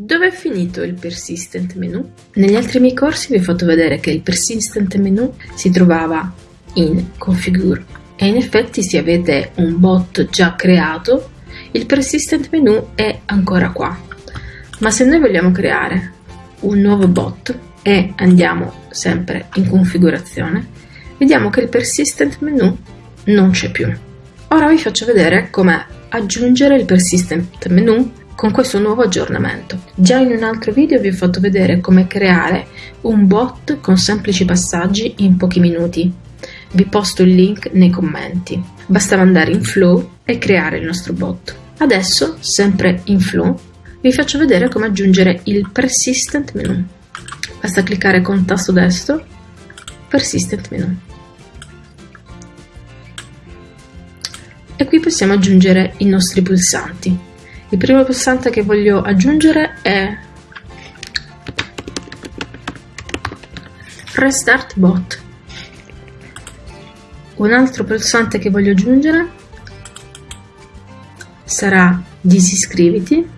Dove è finito il persistent menu? Negli altri miei corsi vi ho fatto vedere che il persistent menu si trovava in configure e in effetti se avete un bot già creato il persistent menu è ancora qua. Ma se noi vogliamo creare un nuovo bot e andiamo sempre in configurazione, vediamo che il persistent menu non c'è più. Ora vi faccio vedere come aggiungere il persistent menu con questo nuovo aggiornamento. Già in un altro video vi ho fatto vedere come creare un bot con semplici passaggi in pochi minuti. Vi posto il link nei commenti. Bastava andare in Flow e creare il nostro bot. Adesso, sempre in Flow, vi faccio vedere come aggiungere il Persistent Menu. Basta cliccare con tasto destro Persistent Menu. E qui possiamo aggiungere i nostri pulsanti. Il primo pulsante che voglio aggiungere è Restart Bot. Un altro pulsante che voglio aggiungere sarà Disiscriviti.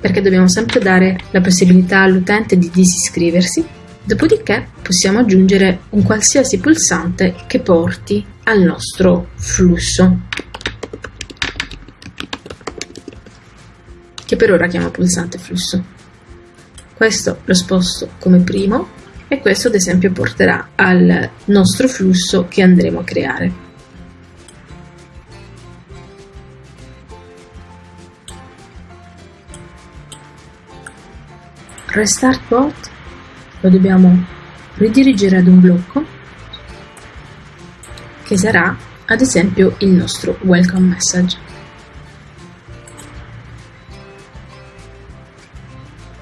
Perché dobbiamo sempre dare la possibilità all'utente di disiscriversi. Dopodiché possiamo aggiungere un qualsiasi pulsante che porti al nostro flusso, che per ora chiamo pulsante flusso. Questo lo sposto come primo e questo ad esempio porterà al nostro flusso che andremo a creare. Restart bot lo dobbiamo ridirigere ad un blocco che sarà ad esempio il nostro welcome message.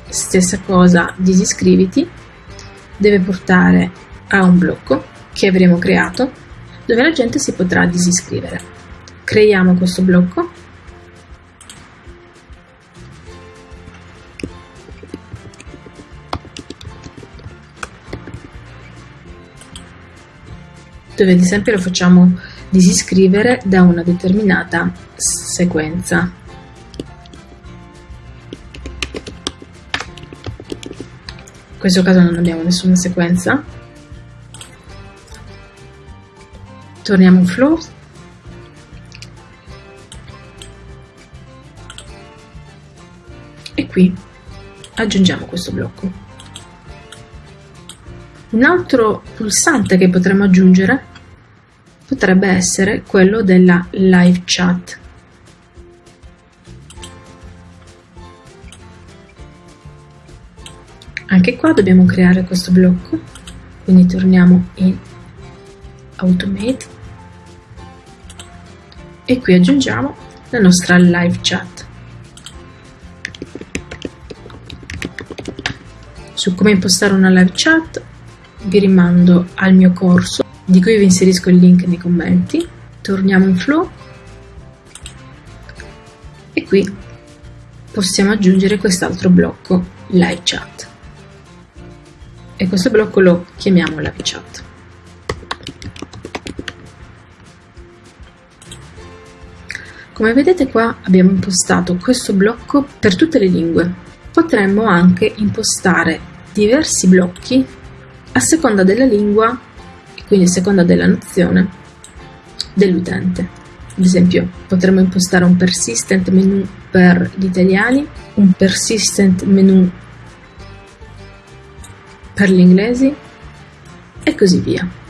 Stessa cosa, disiscriviti, deve portare a un blocco che avremo creato dove la gente si potrà disiscrivere. Creiamo questo blocco dove ad esempio lo facciamo disiscrivere da una determinata sequenza. In questo caso non abbiamo nessuna sequenza. Torniamo in flow. E qui aggiungiamo questo blocco. Un altro pulsante che potremmo aggiungere potrebbe essere quello della live chat. Anche qua dobbiamo creare questo blocco, quindi torniamo in Automate e qui aggiungiamo la nostra live chat. Su come impostare una live chat vi rimando al mio corso di cui vi inserisco il link nei commenti. Torniamo in Flow e qui possiamo aggiungere quest'altro blocco live chat e questo blocco lo chiamiamo live chat. Come vedete qua abbiamo impostato questo blocco per tutte le lingue. Potremmo anche impostare diversi blocchi a seconda della lingua e quindi a seconda della nozione dell'utente. Ad esempio, potremmo impostare un persistent menu per gli italiani, un persistent menu per gli inglesi e così via.